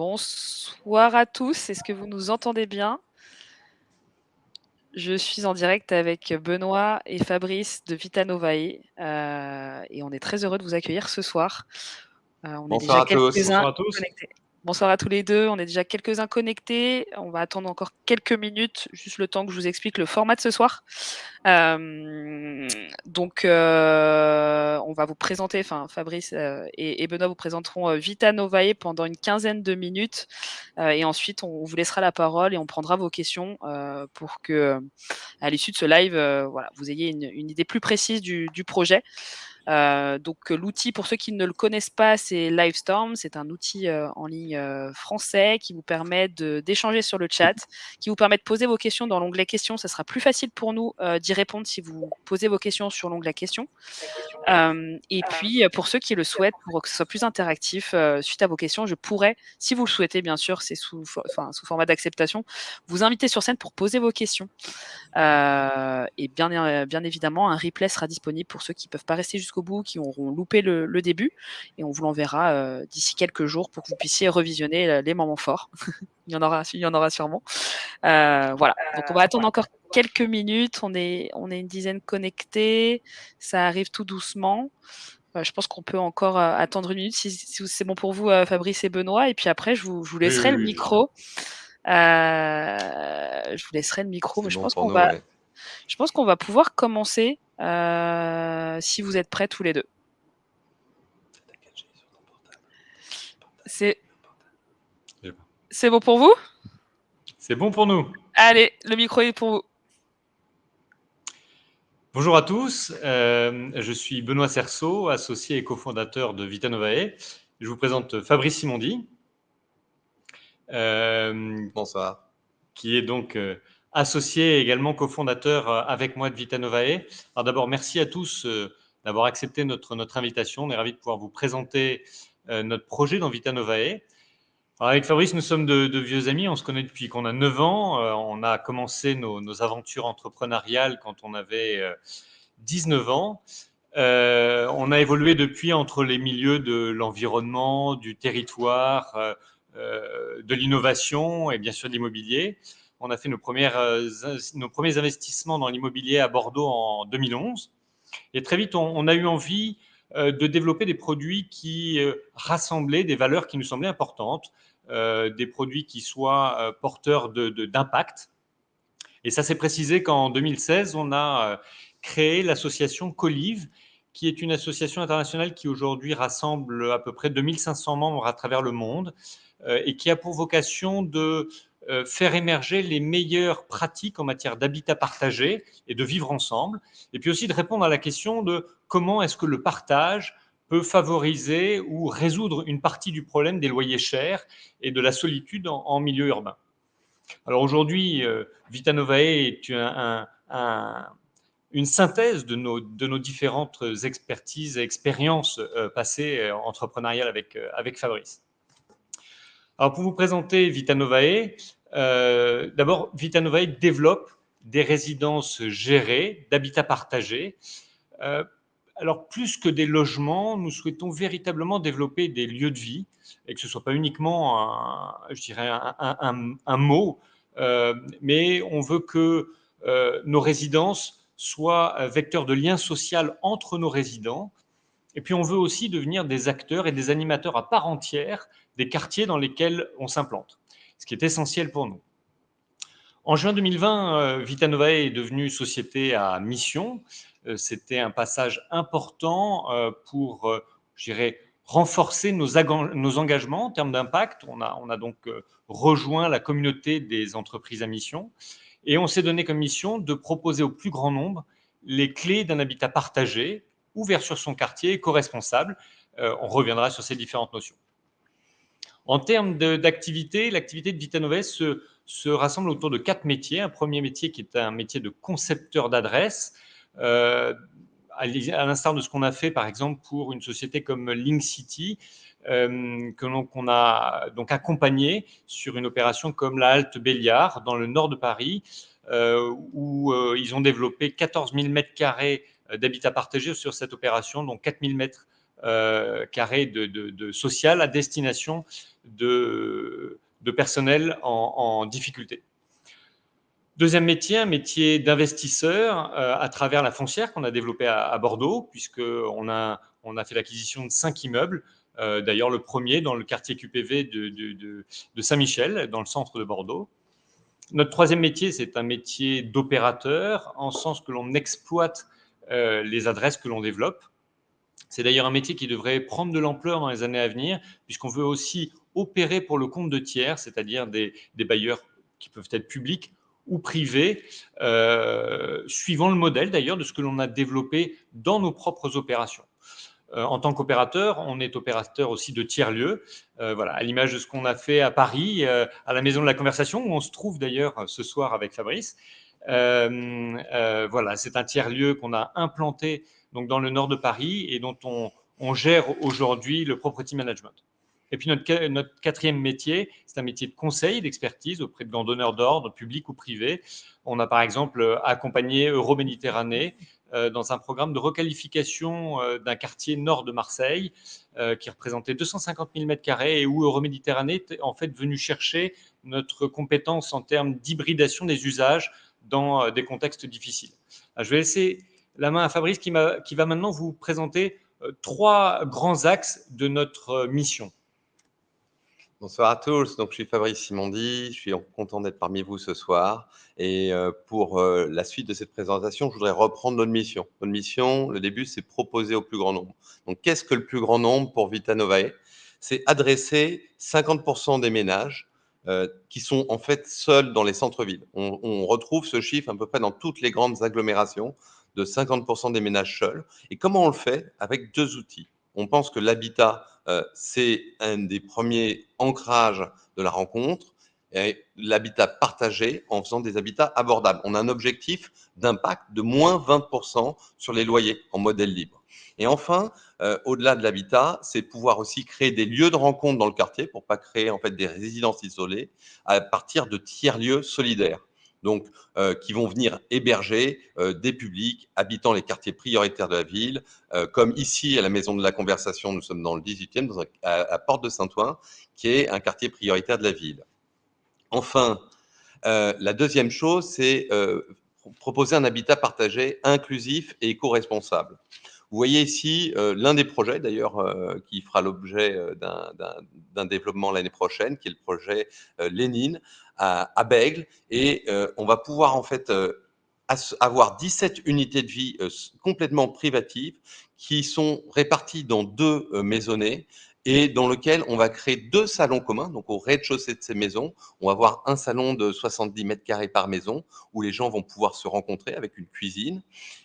Bonsoir à tous, est-ce que vous nous entendez bien? Je suis en direct avec Benoît et Fabrice de Vita Novae, heu et on est très heureux de vous accueillir ce soir. Heu, on est Bonsoir déjà à tous. quelques-uns Bonsoir à tous. connectés. Bonsoir à tous les 2, on est déjà quelques-uns connectés. On va attendre encore quelques minutes, juste le temps que je vous explique le format de ce soir. Hem, donc heu, on va vous présenter, enfin Fabrice, heu et Benoît vous présenteront, heu, Vita Novae pendant une quinzaine de minutes, heu et ensuite on vous laissera la parole et on prendra vos questions, pour que, à l'issue de ce live, voilà, vous ayez une une idée plus précise du du projet. Heu, donc l'outil pour ceux qui ne le connaissent pas, c'est Livestorm. C'est un outil, heu, en ligne, français qui vous permet d'échanger sur le chat, qui vous permet de poser vos questions dans l'onglet questions. Ça sera plus facile pour nous, d'y répondre si vous posez vos questions sur l'onglet questions. Et puis, pour ceux qui le souhaitent, pour que ce soit plus interactif, suite à vos questions, je pourrais, si vous le souhaitez bien sûr, c'est sous sous format d'acceptation, vous inviter sur scène pour poser vos questions. Et bien bien évidemment, un replay sera disponible pour ceux qui peuvent pas rester jusqu'au bout, qui auront loupé le le début et on vous l'enverra, heu, d'ici quelques jours pour que vous puissiez revisionner, heu, les moments forts. Il y en aura il y en aura sûrement. Heu, voilà, donc on va attendre encore quelques minutes. On est on est une dizaine connectés, ça arrive tout doucement. Je pense qu'on peut encore, attendre 1 minute si si c'est bon pour vous, Fabrice et Benoît et puis après je vous je vous Oui, laisserai oui, le oui, micro. Je vous laisserai le micro, mais je bon pense qu'on va ouais. je pense qu'on va pouvoir commencer, si vous êtes prêts tous les 2. C'est c'est bon pour vous? C'est bon pour nous. Allez, le micro est pour vous. Bonjour à tous, hem, je suis Benoît Cerceau, associé et cofondateur de Vita Novae. Je vous présente Fabrice Simondi. Hem Bonsoir. qui est donc, associé et également cofondateur, heu, avec moi de Vita Novae. Alors d'abord merci à tous, heu, d'avoir accepté notre notre invitation. On est ravis de pouvoir vous présenter, heu, notre projet dans Vita Novae. Avec Fabrice, nous sommes de vieux amis, on se connaît depuis qu'on a 9 ans, on a commencé nos aventures entrepreneuriales quand on avait, heu, 19 ans. On a évolué depuis entre les milieux de l'environnement, du territoire, de l'innovation et bien sûr de l'immobilier. On a fait in nos premiers investissements dans l'immobilier à Bordeaux en 2011 et très vite on a eu envie, heu, de développer des produits qui, heu, rassemblaient des valeurs qui nous semblaient importantes, des produits qui soient, porteurs de de d'impact. Et ça s'est précisé qu'en 2016, on a, créé l'association Colive, qui est une association internationale qui aujourd'hui rassemble à peu près 2 500 membres à travers le monde, et qui a pour vocation de, faire émerger les meilleures pratiques en matière d'habitat partagé et de vivre ensemble et puis aussi de répondre à la question de comment est-ce que le partage peut favoriser ou résoudre une partie du problème des loyers chers et de la solitude en milieu urbain. Alors aujourd'hui, heu, Vita Novae est un un un une synthèse de nos différentes expertises et expériences, heu, passées, entrepreneuriales avec Fabrice. Alors pour vous présenter Vita Novae, heu, d'abord Vita Novae développe des résidences gérées d'habitat partagé. Heu, alors plus que des logements, nous souhaitons véritablement développer des lieux de vie et que ce soit pas uniquement un je dirais un mot, heu, mais on veut que, heu, nos résidences soient, vecteurs de lien social entre nos résidents et puis on veut aussi devenir des acteurs et des animateurs à part entière des quartiers dans lesquels on s'implante, ce qui est essentiel pour nous. En juin 2020, heu, Vita Novae est devenue société à mission. Heu, c'était un passage important, heu, pour, je dirais renforcer nos nos engagements en termes d'impact. On a on a donc, rejoint la communauté des entreprises à mission et on s'est donné comme mission de proposer au plus grand nombre les clés d'un habitat partagé, ouvert sur son quartier, éco-responsable. Heu, on reviendra sur ces différentes notions. En termes d'activité, l'activité de Vita Novae se se rassemble autour de 4 métiers. Un 1er métier qui est un métier de concepteur d'adresses, heu, à l'i à l'instar de ce qu'on a fait par exemple pour une société comme Linkcity, hem, que l'on qu'on a donc accompagné sur une opération comme la halte Béliard dans le nord de Paris, heu, où, heu, ils ont développé 14 000 mètres carrés, d'habitat partagé sur cette opération, dont 4 000 mètres, carrés de, social à destination de, personnel en, difficulté. Deuxième métier, un métier d'investisseur à travers la foncière qu'on a développée à, Bordeaux, puisqu'on a, on a fait l'acquisition de cinq immeubles euh, d'ailleurs, le premier dans le quartier QPV de, Saint-Michel, dans le centre de Bordeaux. Notre troisième métier, c'est un métier d'opérateur, en sens que l'on exploite euh, les adresses que l'on développe. C'est d'ailleurs un métier qui devrait prendre de l'ampleur dans les années à venir, puisqu'on veut aussi opérer pour le compte de tiers, c'est-à-dire des, bailleurs qui peuvent être publics ou privés, euh, suivant le modèle d'ailleurs de ce que l'on a développé dans nos propres opérations. Euh, en tant qu'opérateur, on est opérateur aussi de tiers-lieux, euh, voilà, à l'image de ce qu'on a fait à Paris, à la Maison de la Conversation, où on se trouve d'ailleurs ce soir avec Fabrice. voilà, c'est un tiers-lieu qu'on a implanté donc, dans le nord de Paris et dont on, gère aujourd'hui le property management. Et puis notre, quatrième métier, c'est un métier de conseil, d'expertise auprès de grands donneurs d'ordre, publics ou privés. On a par exemple accompagné Euroméditerranée euh, dans un programme de requalification euh, d'un quartier nord de Marseille euh, qui représentait 250 000 m2 et où Euroméditerranée est en fait venu chercher notre compétence en termes d'hybridation des usages dans des contextes difficiles. Je vais laisser la main à Fabrice qui, va maintenant vous présenter trois grands axes de notre mission. Bonsoir à tous, donc je suis Fabrice Simondi, je suis content d'être parmi vous ce soir. Et euh, pour euh, la suite de cette présentation, je voudrais reprendre notre mission. Notre mission, le début, c'est proposer au plus grand nombre. Donc qu'est-ce que le plus grand nombre pour Vita Novae C'est adresser 50% des ménages euh, qui sont en fait seuls dans les centres-villes. On, retrouve ce chiffre à peu près dans toutes les grandes agglomérations de 50% des ménages seuls. Et comment on le fait Avec deux outils? On pense que l'habitat euh, c'est un des premiers ancrages de la rencontre, l'habitat partagé en faisant des habitats abordables. On a un objectif d'impact de moins 20% sur les loyers en modèle libre. Et enfin, euh, au-delà de l'habitat, c'est pouvoir aussi créer des lieux de rencontre dans le quartier pour pas créer en fait des résidences isolées à partir de tiers-lieux solidaires donc euh, qui vont venir héberger euh, des publics habitant les quartiers prioritaires de la ville, euh, comme ici à la Maison de la Conversation, nous sommes dans le 18e, dans à, Porte de Saint-Ouen, qui est un quartier prioritaire de la ville. Enfin, la deuxième chose, c'est proposer un habitat partagé, inclusif et éco-responsable. Vous voyez ici l'un des projets, d'ailleurs, qui fera l'objet d'un développement l'année prochaine, qui est le projet Lénine, à, Bègle et euh, on va pouvoir en fait euh, avoir 17 unités de vie euh, complètement privatives qui sont réparties dans deux maisonnées et dans lequel on va créer deux salons communs. Donc au rez-de-chaussée de ces maisons, on va avoir un salon de 70 mètres carrés par maison où les gens vont pouvoir se rencontrer avec une cuisine.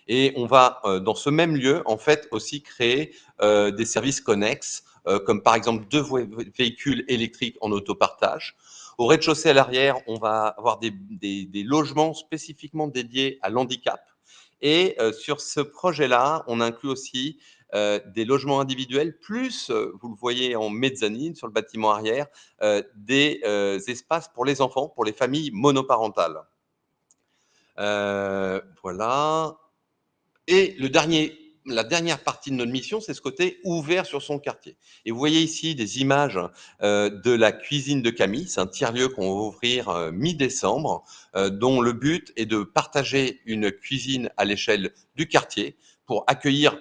Et on va dans ce même lieu en fait aussi créer des services connexes, comme par exemple deux véhicules électriques en autopartage. Au rez-de-chaussée à l'arrière, on va avoir des, logements spécifiquement dédiés à l'handicap. Et euh, sur ce projet-là, on inclut aussi euh, des logements individuels, plus, euh, vous le voyez en mezzanine sur le bâtiment arrière, des espaces pour les enfants, pour les familles monoparentales. voilà. Et le dernier la dernière partie de notre mission, c'est ce côté ouvert sur son quartier. Et vous voyez ici des images euh, de la cuisine de Camille. C'est un tiers-lieu qu'on va ouvrir euh, mi-décembre, euh, dont le but est de partager une cuisine à l'échelle du quartier pour accueillir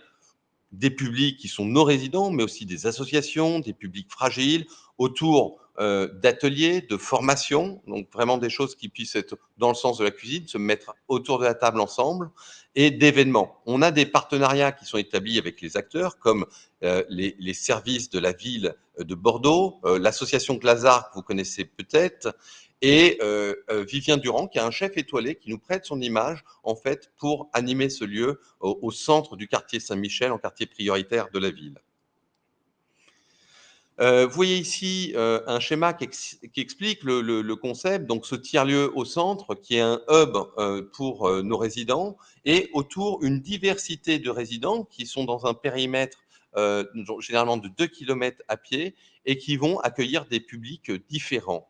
des publics qui sont nos résidents, mais aussi des associations, des publics fragiles, autour euh, d'ateliers, de formations, donc vraiment des choses qui puissent être dans le sens de la cuisine, se mettre autour de la table ensemble, et d'événements. On a des partenariats qui sont établis avec les acteurs, comme euh, les, les, services de la ville de Bordeaux, euh, l'association Glazar, que vous connaissez peut-être, et euh, euh, Vivien Durand, qui est un chef étoilé, qui nous prête son image, en fait, pour animer ce lieu au, centre du quartier Saint-Michel, en quartier prioritaire de la ville. Euh, vous voyez ici un schéma qui, explique le, concept, donc ce tiers-lieu au centre, qui est un hub pour nos résidents, et autour une diversité de résidents qui sont dans un périmètre généralement de 2 km à pied et qui vont accueillir des publics différents.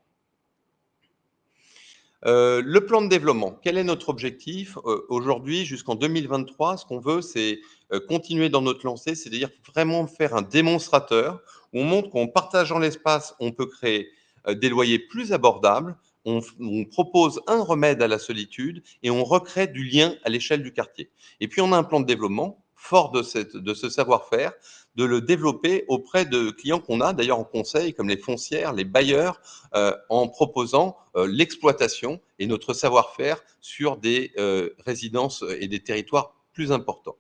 Euh, le plan de développement, quel est notre objectif euh, aujourd'hui jusqu'en 2023 Ce qu'on veut, c'est euh, continuer dans notre lancée, c'est-à-dire vraiment faire un démonstrateur on montre qu'en partageant l'espace, on peut créer des loyers plus abordables, on, propose un remède à la solitude et on recrée du lien à l'échelle du quartier. Et puis on a un plan de développement fort de, ce savoir-faire, de le développer auprès de clients qu'on a d'ailleurs en conseil, comme les foncières, les bailleurs, euh, en proposant euh, l'exploitation et notre savoir-faire sur des euh, résidences et des territoires plus importants.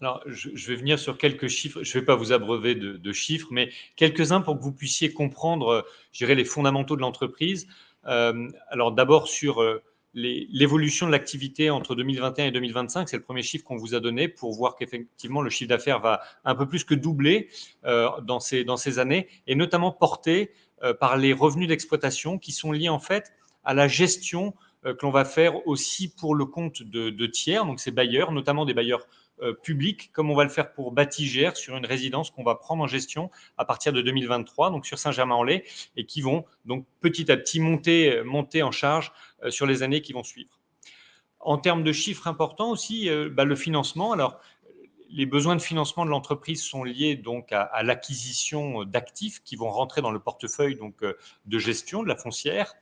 Alors, je, je, vais venir sur quelques chiffres. Je ne vais pas vous abreuver de, chiffres, mais quelques-uns pour que vous puissiez comprendre, je dirais, les fondamentaux de l'entreprise. Euh, alors, d'abord sur l'évolution de l'activité entre 2021 et 2025, c'est le premier chiffre qu'on vous a donné pour voir qu'effectivement le chiffre d'affaires va un peu plus que doubler euh, dans, ces, dans ces années, et notamment porté euh, par les revenus d'exploitation qui sont liés en fait à la gestion euh, que l'on va faire aussi pour le compte de, de tiers, donc ces bailleurs, notamment des bailleurs euh, public, comme on va le faire pour Batigère, sur une résidence qu'on va prendre en gestion à partir de 2023, donc sur Saint-Germain-en-Laye, et qui vont donc petit à petit monter, monter en charge euh, sur les années qui vont suivre. En termes de chiffres importants aussi, euh, bah, le financement. Alors, les besoins de financement de l'entreprise sont liés donc à, l'acquisition d'actifs qui vont rentrer dans le portefeuille donc de gestion de la foncière.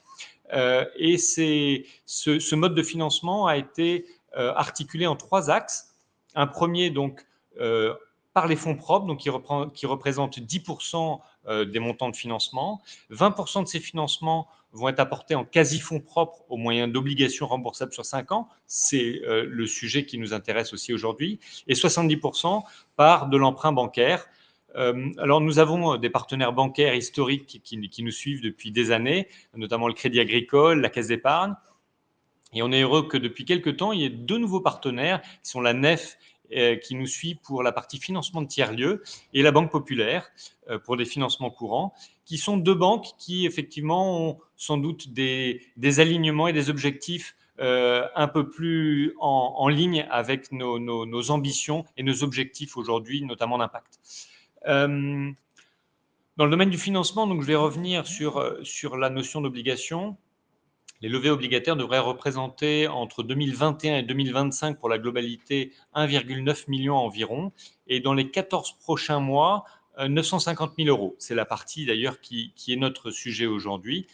et ce, ce, mode de financement a été articulé en trois axes. Un premier, donc, euh, par les fonds propres, qui, reprend, qui représentent 10% euh, des montants de financement. 20% de ces financements vont être apportés en quasi-fonds propres au moyen d'obligations remboursables sur 5 ans. C'est euh, le sujet qui nous intéresse aussi aujourd'hui. Et 70% par de l'emprunt bancaire. alors, nous avons des partenaires bancaires historiques qui, qui, nous suivent depuis des années, notamment le Crédit Agricole, la Caisse d'épargne. Et on est heureux que depuis quelques temps, il y ait deux nouveaux partenaires qui sont la NEF euh, qui nous suit pour la partie financement de tiers-lieux et la Banque Populaire euh, pour des financements courants, qui sont deux banques qui effectivement ont sans doute des, alignements et des objectifs euh, un peu plus en, ligne avec nos, ambitions et nos objectifs aujourd'hui, notamment d'impact. Dans le domaine du financement, donc je vais revenir sur, sur la notion d'obligation les levées obligataires devraient représenter entre 2021 et 2025 pour la globalité 1,9 million environ, et dans les 14 prochains mois, 950 euh, 000 euros. C'est la partie d'ailleurs qui, est notre sujet aujourd'hui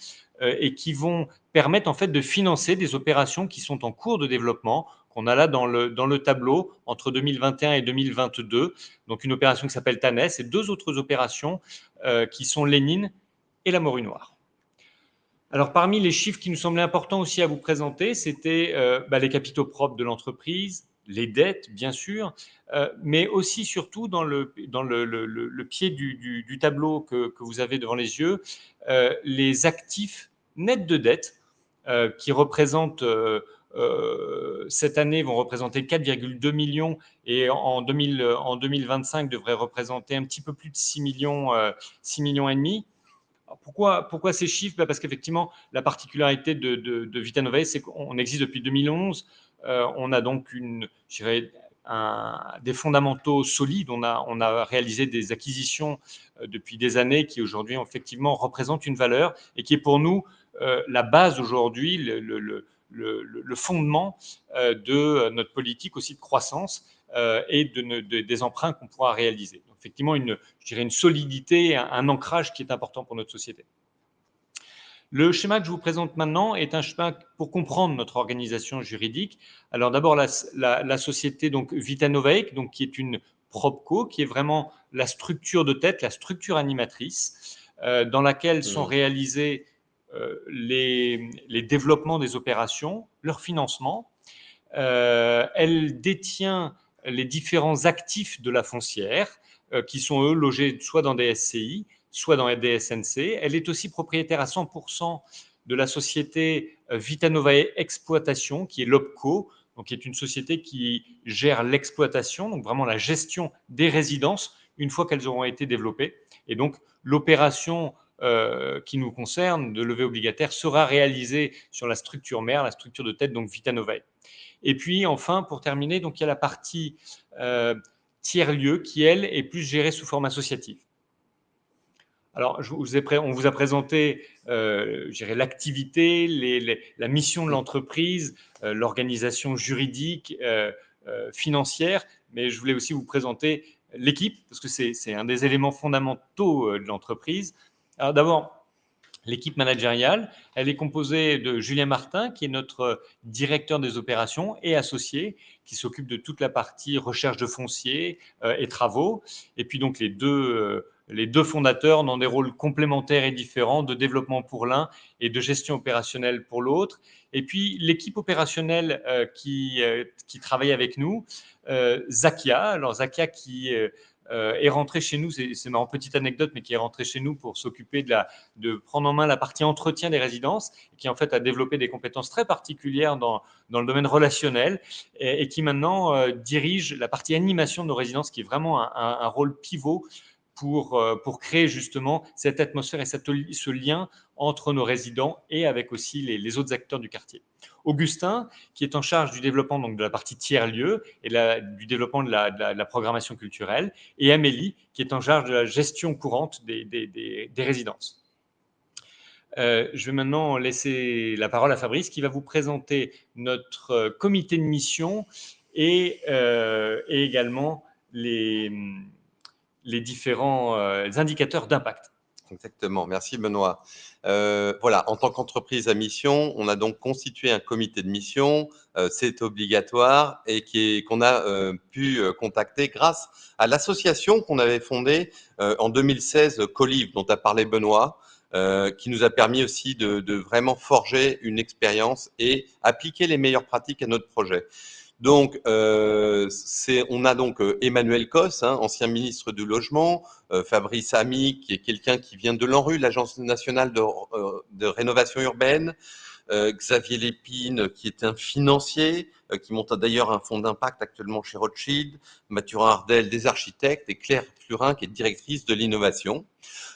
euh, et qui vont permettre en fait de financer des opérations qui sont en cours de développement qu'on a là dans le, dans le tableau entre 2021 et 2022. Donc une opération qui s'appelle TANES et deux autres opérations euh, qui sont Lénine et la Morue Noire. Alors, parmi les chiffres qui nous semblaient importants aussi à vous présenter, c'était euh, bah, les capitaux propres de l'entreprise, les dettes, bien sûr, euh, mais aussi, surtout, dans le, pied du, tableau que, vous avez devant les yeux, euh, les actifs nets de dette, qui représentent, cette année, vont représenter 4,2 millions et en, 2000, en 2025 devraient représenter un petit peu plus de 6 millions, 6 millions et demi pourquoi, ces chiffres? Bah, Parce qu'effectivement, la particularité de, de, de c'est qu'on existe depuis 2011. Euh, on a donc une, un, des fondamentaux solides. On a, réalisé des acquisitions euh, depuis des années qui aujourd'hui, effectivement, représentent une valeur et qui est pour nous euh, la base aujourd'hui, le, fondement de notre politique aussi de croissance et de, de, des emprunts qu'on pourra réaliser effectivement une, je dirais une solidité, un, un, ancrage qui est important pour notre société. Le schéma que je vous présente maintenant est un schéma pour comprendre notre organisation juridique. Alors d'abord la, la, la, société donc Vitanovaec, donc qui est une propco, qui est vraiment la structure de tête, la structure animatrice, euh, dans laquelle sont mmh. réalisés euh, les, les, développements des opérations, leur financement. Euh, elle détient les différents actifs de la foncière, qui sont eux logés soit dans des SCI, soit dans des SNC. Elle est aussi propriétaire à 100% de la société euh, Vitanovae Exploitation, qui est l'OPCO, donc qui est une société qui gère l'exploitation, donc vraiment la gestion des résidences une fois qu'elles auront été développées. Et donc l'opération euh, qui nous concerne de levée obligataire sera réalisée sur la structure mère, la structure de tête, donc Vitanovae. Et puis enfin, pour terminer, donc il y a la partie euh, tiers-lieu qui, elle, est plus gérée sous forme associative. alors, on vous a présenté euh, l'activité, la mission de l'entreprise, euh, l'organisation juridique, euh, euh, financière, mais je voulais aussi vous présenter l'équipe, parce que c'est un des éléments fondamentaux de l'entreprise. Alors d'abord, l'équipe managériale, elle est composée de Julien Martin, qui est notre directeur des opérations et associé, qui s'occupe de toute la partie recherche de foncier et travaux. Et puis donc les deux les deux fondateurs ont des rôles complémentaires et différents de développement pour l'un et de gestion opérationnelle pour l'autre. Et puis l'équipe opérationnelle euh, qui, euh, qui travaille avec nous, euh, Zakia. Alors Zakia qui est rentré chez nous, c'est une petite anecdote, mais qui est rentré chez nous pour s'occuper de, de prendre en main la partie entretien des résidences, qui en fait a développé des compétences très particulières dans, dans le domaine relationnel et, qui maintenant dirige la partie animation de nos résidences, qui est vraiment un rôle pivot pour, euh, pour créer justement cette atmosphère et ce lien entre nos résidents et avec aussi les, autres acteurs du quartier. Augustin, qui est en charge du développement donc, de la partie tiers-lieu et du développement de la, programmation culturelle, et Amélie, qui est en charge de la gestion courante des, résidences. Euh, je vais maintenant laisser la parole à Fabrice, qui va vous présenter notre comité de mission et, euh, et également les les différents euh, indicateurs d'impact. Exactement, merci Benoît. Euh, voilà, en tant qu'entreprise à mission, on a donc constitué un comité de mission, euh, c'est obligatoire et qu'on a pu contacter grâce à l'association qu'on avait fondée en 2016, Colive, dont a parlé Benoît, qui nous a permis aussi de, de vraiment forger une expérience et appliquer les meilleures pratiques à notre projet. Donc, euh, on a donc euh, Emmanuel Cos, hein, ancien ministre du Logement, euh, Fabrice Ami, qui est quelqu'un qui vient de l'ANRU, l'Agence nationale de, rénovation urbaine, Xavier Lépine, qui est un financier, qui monte d'ailleurs un fonds d'impact actuellement chez Rothschild, Mathurin Ardel, des architectes, et Claire Plurin, qui est directrice de l'innovation.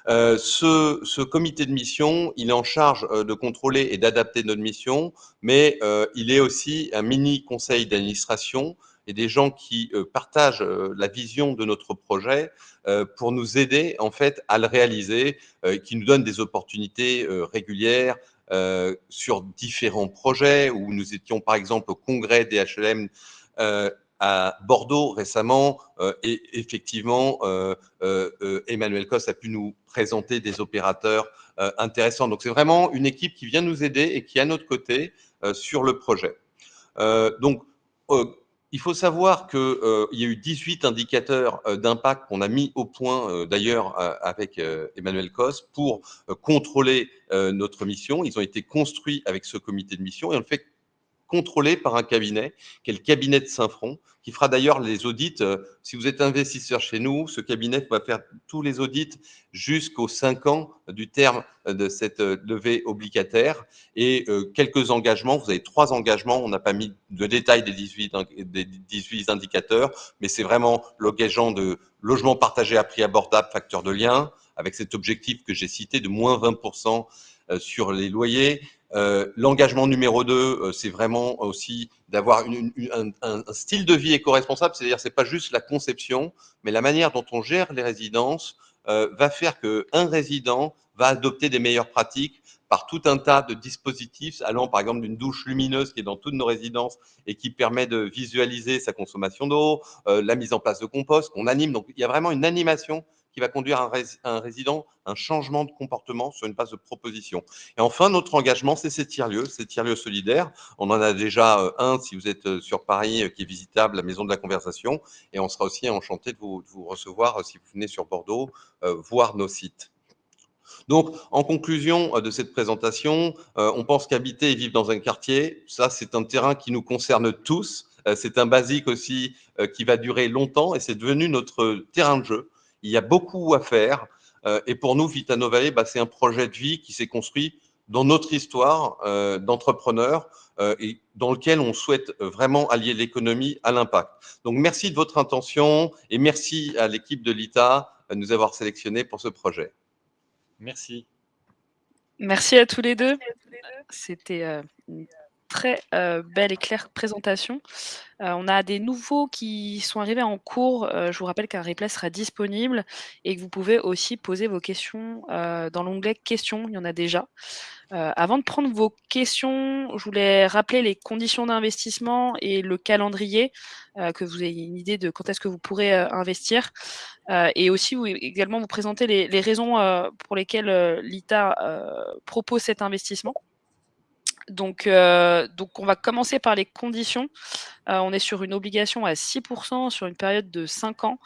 Euh, ce, ce, comité de mission, il est en charge euh, de contrôler et d'adapter notre mission, mais euh, il est aussi un mini conseil d'administration et des gens qui partagent la vision de notre projet pour nous aider en fait à le réaliser, qui nous donnent des opportunités régulières sur différents projets où nous étions par exemple au congrès des HLM à Bordeaux récemment euh, et effectivement euh, euh, Emmanuel Cos a pu nous présenter des opérateurs intéressants. Donc c'est vraiment une équipe qui vient nous aider et qui est à notre côté sur le projet. donc il faut savoir qu'il y a eu 18 indicateurs d'impact qu'on a mis au point d'ailleurs avec Emmanuel Cos pour contrôler notre mission. Ils ont été construits avec ce comité de mission et on le fait contrôlé par un cabinet, qui est le cabinet de Saint-Front, qui fera d'ailleurs les audits. Euh, si vous êtes investisseur chez nous, ce cabinet va faire tous les audits jusqu'aux 5 ans du terme de cette euh, levée obligataire et euh, quelques engagements. Vous avez trois engagements. On n'a pas mis de détails des 18, des 18 indicateurs, mais c'est vraiment l'engagement de logement partagé à prix abordable, facteur de lien, avec cet objectif que j'ai cité de moins 20% sur les loyers, euh, l'engagement numéro 2, euh, c'est vraiment aussi d'avoir un, style de vie éco-responsable, c'est-à-dire c'est pas juste la conception, mais la manière dont on gère les résidences euh, va faire qu'un résident va adopter des meilleures pratiques par tout un tas de dispositifs, allant par exemple d'une douche lumineuse qui est dans toutes nos résidences et qui permet de visualiser sa consommation d'eau, la mise en place de compost qu'on anime. Donc il y a vraiment une animation qui va conduire un, un résident un changement de comportement sur une base de proposition. Et enfin, notre engagement, c'est ces tiers-lieux, ces tiers-lieux solidaires. On en a déjà euh, un, si vous êtes euh, sur Paris, euh, qui est visitable, la Maison de la Conversation. Et on sera aussi enchanté de vous, de vous recevoir, si vous venez sur Bordeaux, voir nos sites. Donc, en conclusion de cette présentation, on pense qu'habiter et vivre dans un quartier, ça, c'est un terrain qui nous concerne tous. c'est un basique aussi qui va durer longtemps et c'est devenu notre terrain de jeu. Il y a beaucoup à faire. Euh, et pour nous, Vitano Valley, bah, c'est un projet de vie qui s'est construit dans notre histoire euh, d'entrepreneurs euh, et dans lequel on souhaite vraiment allier l'économie à l'impact. Donc, merci de votre intention et merci à l'équipe de l'ITA de nous avoir sélectionnés pour ce projet. Merci. Merci à tous les deux. C'était très belle et claire présentation. on a des nouveaux qui sont arrivés en cours. je vous rappelle qu'un replay sera disponible et que vous pouvez aussi poser vos questions dans l'onglet questions. Il y en a déjà. avant de prendre vos questions, je voulais rappeler les conditions d'investissement et le calendrier, que vous ayez une idée de quand est-ce que vous pourrez investir. et aussi également vous présenter les, les raisons pour lesquelles l'ITA propose cet investissement. Donc, euh, donc, on va commencer par les conditions. Euh, on est sur une obligation à 6% sur une période de 5 ans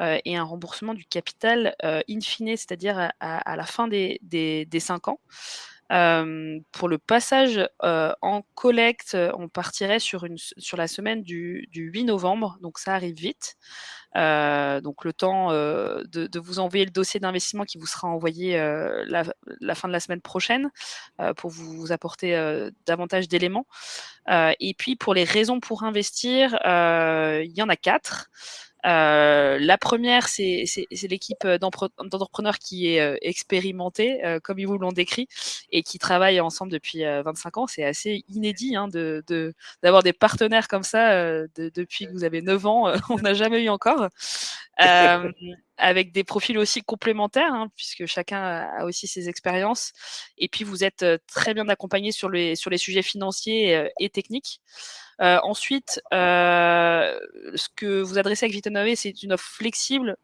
euh, et un remboursement du capital in fine, c'est-à-dire à, la fin des, des, 5 ans. Pour le passage en collecte, on partirait sur, la semaine du, du 8 novembre, donc ça arrive vite. Donc le temps de, vous envoyer le dossier d'investissement qui vous sera envoyé la, fin de la semaine prochaine pour vous apporter davantage d'éléments. et puis pour les raisons pour investir, il y en a quatre. Euh, la première, c'est l'équipe d'entrepreneurs qui est euh, expérimentée, euh, comme ils vous l'ont décrit, et qui travaille ensemble depuis 25 ans. C'est assez inédit hein, d'avoir des partenaires comme ça depuis que vous avez 9 ans. on n'a jamais eu encore. Avec des profils aussi complémentaires, hein, puisque chacun a aussi ses expériences. Et puis, vous êtes très bien accompagné sur les, sur les sujets financiers et techniques. Ensuite, ce que vous adressez avec Vitonové, c'est une offre flexible,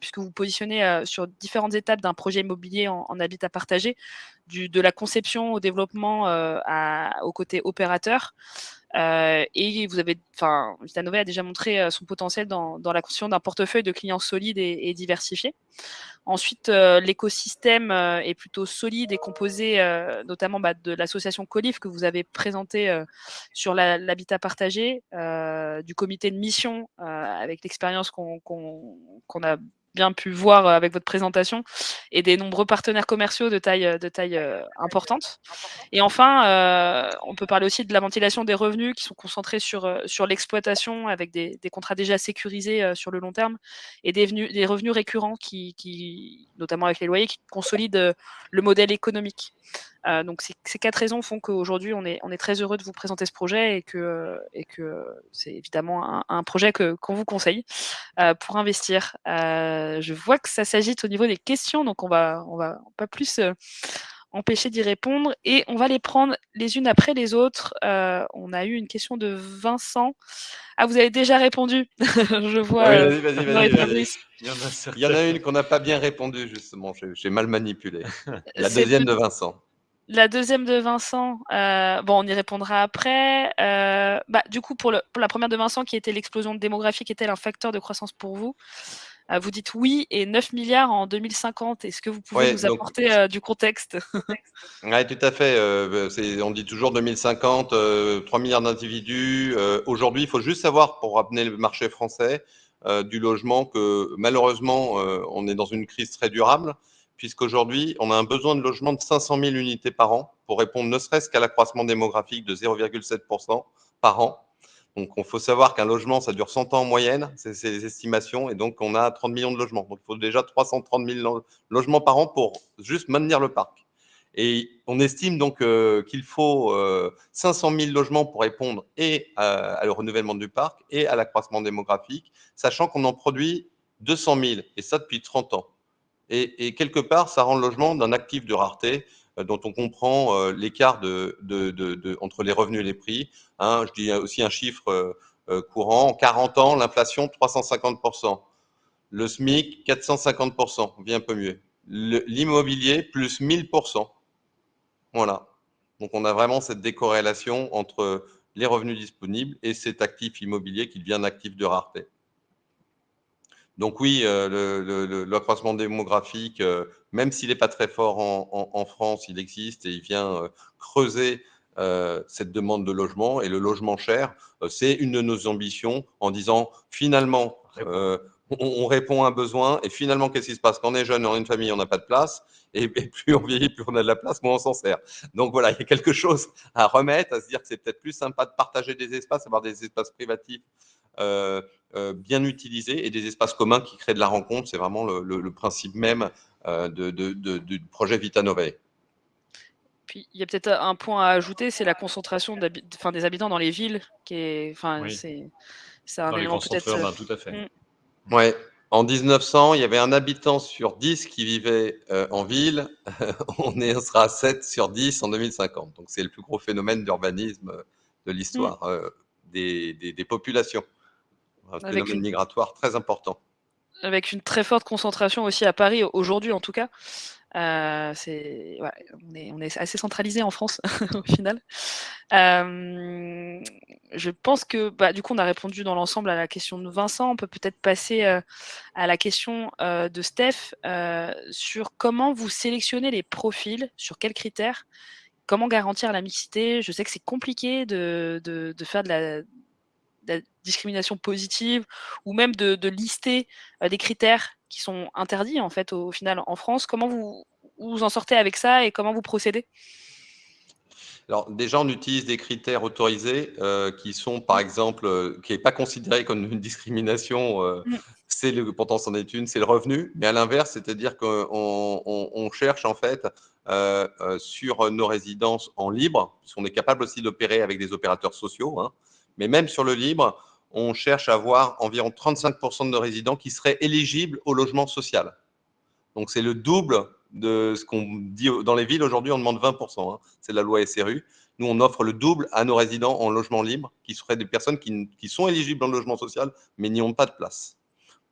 puisque vous positionnez sur différentes étapes d'un projet immobilier en, habitat partagé, de la conception au développement au côté opérateur. Euh, et vous avez, enfin, Vitanové a déjà montré euh, son potentiel dans, dans la construction d'un portefeuille de clients solides et, et diversifiés. Ensuite, euh, l'écosystème est plutôt solide et composé notamment bah, de l'association Colif que vous avez présenté sur l'habitat partagé, du comité de mission avec l'expérience qu'on a bien pu voir euh, avec votre présentation, et des nombreux partenaires commerciaux de taille, euh, de taille euh, importante. Et enfin, on peut parler aussi de la ventilation des revenus qui sont concentrés sur, sur l'exploitation avec des, contrats déjà sécurisés sur le long terme et des, revenus récurrents qui, notamment avec les loyers, qui consolident le modèle économique. Euh, donc ces, quatre raisons font qu'aujourd'hui on est, on est très heureux de vous présenter ce projet et que, et que c'est évidemment un, projet qu'on vous conseille euh, pour investir. Euh, je vois que ça s'agite au niveau des questions, donc on va, on va pas plus empêcher d'y répondre et on va les prendre les unes après les autres. on a eu une question de Vincent. Ah, vous avez déjà répondu. je vois. vas-y, vas-y, vas-y. Il y en a une qu'on n'a pas bien répondu, justement. J'ai mal manipulé. La deuxième de Vincent. La deuxième de Vincent, euh, bon, on y répondra après. Euh, bah, du coup, pour, la première de Vincent, qui était l'explosion démographique, est-elle un facteur de croissance pour vous? Euh, Vous dites oui, et 9 milliards en 2050. Est-ce que vous pouvez nous apporter du contexte? Oui, tout à fait. on dit toujours 2050, 3 milliards d'individus. Aujourd'hui, il faut juste savoir, pour ramener le marché français du logement, que malheureusement, on est dans une crise très durable puisqu'aujourd'hui, on a un besoin de logement de 500 000 unités par an pour répondre ne serait-ce qu'à l'accroissement démographique de 0,7% par an. Donc, il faut savoir qu'un logement, ça dure 100 ans en moyenne, c'est les estimations, et donc on a 30 millions de logements. Donc, il faut déjà 330 000 logements par an pour juste maintenir le parc. Et on estime donc euh, qu'il faut 500 euh, 000 logements pour répondre et à, le renouvellement du parc et à l'accroissement démographique, sachant qu'on en produit 200 000, et ça depuis 30 ans. Et, quelque part, ça rend le logement d'un actif de rareté euh, dont on comprend euh, l'écart entre les revenus et les prix. Hein, je dis aussi un chiffre euh, courant. En 40 ans, l'inflation, 350%. Le SMIC, 450%, on un peu mieux. L'immobilier, plus 1000%. Voilà. Donc, on a vraiment cette décorrélation entre les revenus disponibles et cet actif immobilier qui devient un actif de rareté. Donc oui, euh, l'accroissement démographique, euh, même s'il n'est pas très fort en, France, il existe et il vient euh, creuser cette demande de logement. Et le logement cher, c'est une de nos ambitions en disant finalement, on, répond à un besoin et finalement, qu'est-ce qui se passe? Quand on est jeune, on a une famille, on n'a pas de place. Et, plus on vieillit, plus on a de la place, moins on s'en sert. Donc voilà, il y a quelque chose à remettre, à se dire que c'est peut-être plus sympa de partager des espaces, avoir des espaces privatifs euh, euh, bien utilisés et des espaces communs qui créent de la rencontre. C'est vraiment le, principe même euh, de, du projet Vita Novae. Puis il y a peut-être un point à ajouter, c'est la concentration enfin, des habitants dans les villes, qui est, enfin, c'est, un élément peut-être. tout à fait. Mmh. Ouais. En 1900, il y avait un habitant sur 10 qui vivait en ville. on, est, on sera à 7 sur 10 en 2050. Donc c'est le plus gros phénomène d'urbanisme de l'histoire mmh. des, des, populations. Un phénomène migratoire très important. Avec une très forte concentration aussi à Paris, aujourd'hui en tout cas. Euh, on, est, on, est, assez centralisé en France au final. Euh, je pense que bah, du coup on a répondu dans l'ensemble à la question de Vincent. On peut peut-être passer euh, à la question de Steph sur comment vous sélectionnez les profils, sur quels critères, comment garantir la mixité. Je sais que c'est compliqué de, de, de, faire de la, la discrimination positive ou même de, de lister des critères qui sont interdits en fait au, final en France. Comment vous, vous en sortez avec ça et comment vous procédez? Alors déjà, on utilise des critères autorisés euh, qui sont, par exemple, euh, qui n'est pas considéré comme une discrimination. Euh, mm. C'est le, pourtant, c'en est une, c'est le revenu. Mais à l'inverse, c'est-à-dire qu'on on, cherche en fait sur nos résidences en libre, puisqu'on est capable aussi d'opérer avec des opérateurs sociaux. Hein. Mais même sur le libre, on cherche à avoir environ 35% de résidents qui seraient éligibles au logement social. Donc, c'est le double de ce qu'on dit dans les villes. Aujourd'hui, on demande 20%. Hein. C'est la loi SRU. Nous, on offre le double à nos résidents en logement libre, qui seraient des personnes qui, sont éligibles en logement social, mais n'y ont pas de place.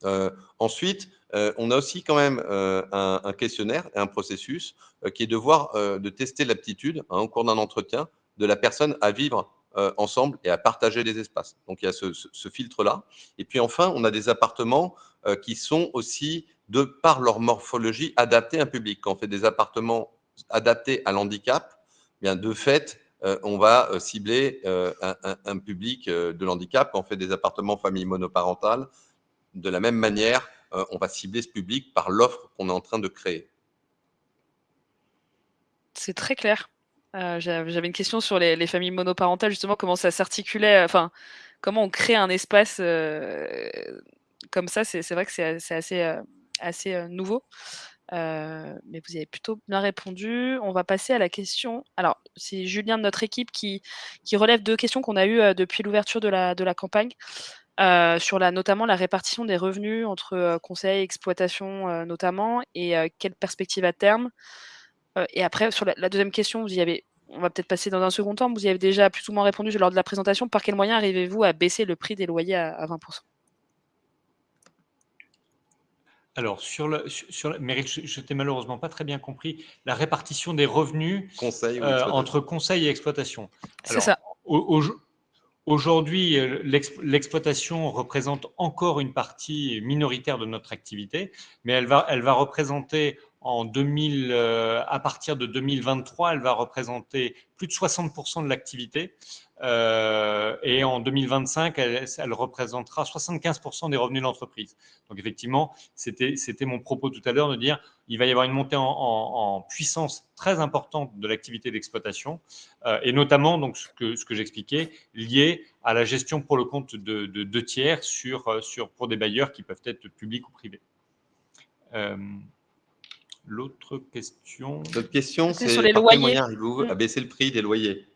Euh, ensuite, euh, on a aussi quand même euh, un, questionnaire et un processus qui est de voir, de tester l'aptitude hein, au cours d'un entretien de la personne à vivre euh, ensemble et à partager des espaces. Donc il y a ce, filtre-là. Et puis enfin, on a des appartements euh, qui sont aussi, de par leur morphologie, adaptés à un public. Quand on fait des appartements adaptés à l'handicap, eh bien de fait, euh, on va cibler un, public de l'handicap. Quand on fait des appartements famille monoparentale, de la même manière, on va cibler ce public par l'offre qu'on est en train de créer. C'est très clair. Euh, j'avais une question sur les, familles monoparentales, justement, comment ça s'articulait, enfin, comment on crée un espace euh, comme ça. C'est vrai que c'est assez, euh, assez nouveau. mais vous avez plutôt bien répondu. On va passer à la question. Alors, c'est Julien de notre équipe qui, qui relève deux questions qu'on a eues depuis l'ouverture de la, de la campagne. sur la, notamment la répartition des revenus entre conseil et exploitation notamment, et quelle perspective à terme euh, et après, sur la, deuxième question, vous y avez, on va peut-être passer dans un second temps, vous y avez déjà plus ou moins répondu lors de la présentation. Par quel moyen arrivez-vous à baisser le prix des loyers à, 20% alors, sur le, sur, je, t'ai malheureusement pas très bien compris la répartition des revenus euh, entre conseil et exploitation. C'est ça. Aujourd'hui, euh, l'exploitation représente encore une partie minoritaire de notre activité, mais elle va, elle va représenter en 2000, euh, à partir de 2023, elle va représenter plus de 60% de l'activité. Euh, et en 2025, elle, elle représentera 75% des revenus de l'entreprise. Donc effectivement, c'était mon propos tout à l'heure de dire il va y avoir une montée en, puissance très importante de l'activité d'exploitation, euh, et notamment donc ce que, ce que j'expliquais, lié à la gestion pour le compte de deux tiers sur, sur, pour des bailleurs qui peuvent être publics ou privés. L'autre question. L'autre question, c'est sur les loyers. arrivez-vous à baisser le prix des loyers?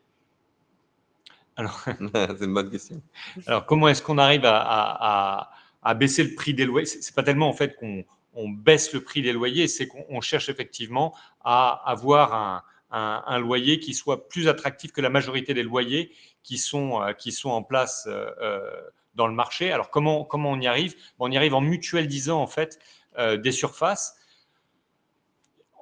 Alors, c'est une bonne question. Alors, comment est-ce qu'on arrive à, baisser le prix des loyers? C'est pas tellement en fait qu'on baisse le prix des loyers, c'est qu'on cherche effectivement à avoir un, loyer qui soit plus attractif que la majorité des loyers qui sont, euh, qui sont en place euh, euh, dans le marché. Alors, comment, comment on y arrive? On y arrive en mutualisant en fait des surfaces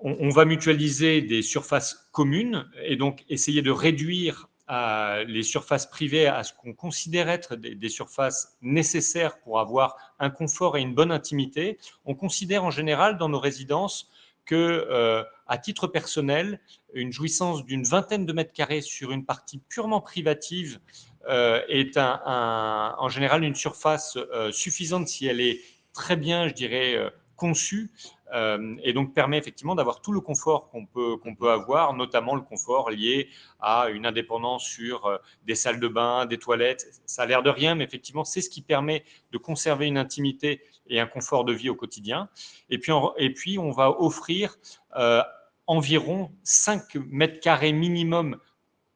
on, va mutualiser des surfaces communes et donc essayer de réduire euh, les surfaces privées à ce qu'on considère être des, surfaces nécessaires pour avoir un confort et une bonne intimité. On considère en général dans nos résidences que, euh, à titre personnel, une jouissance d'une vingtaine de mètres carrés sur une partie purement privative euh, est en général une surface suffisante si elle est très bien, je dirais, conçue euh, et donc permet effectivement d'avoir tout le confort qu'on peut, peut avoir, notamment le confort lié à une indépendance sur euh, des salles de bain, des toilettes. Ça a l'air de rien, mais effectivement, c'est ce qui permet de conserver une intimité et un confort de vie au quotidien. Et puis, et puis on va offrir euh, environ 5 mètres carrés minimum